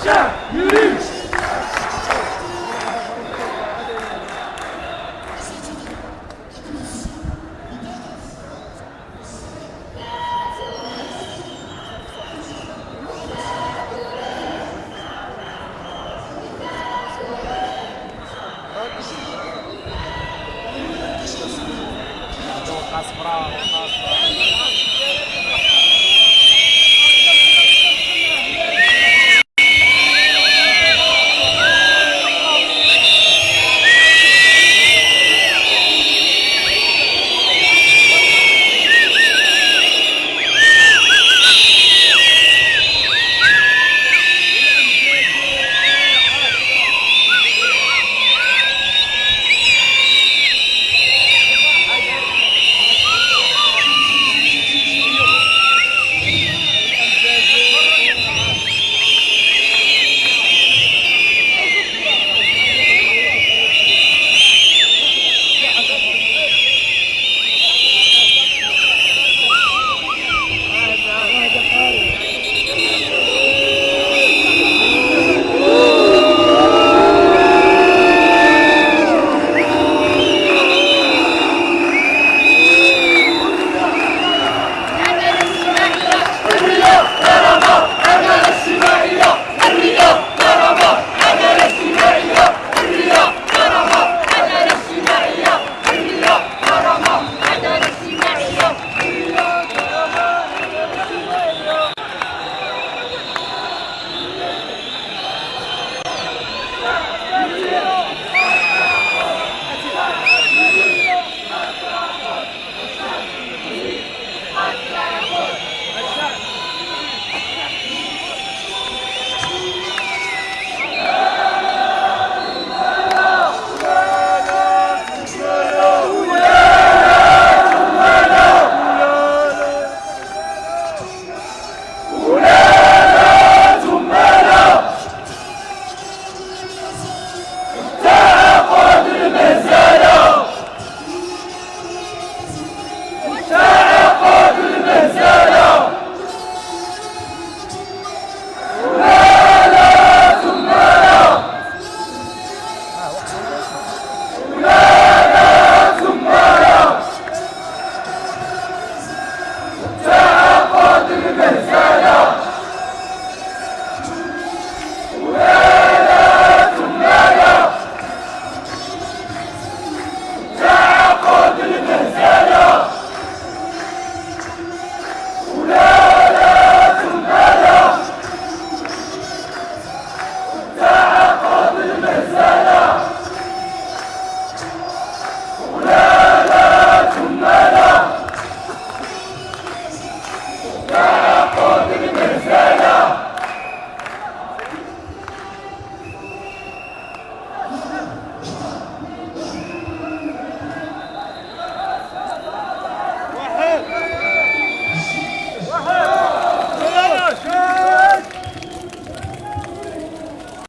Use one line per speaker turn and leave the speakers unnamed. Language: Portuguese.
Yeah. Hooray!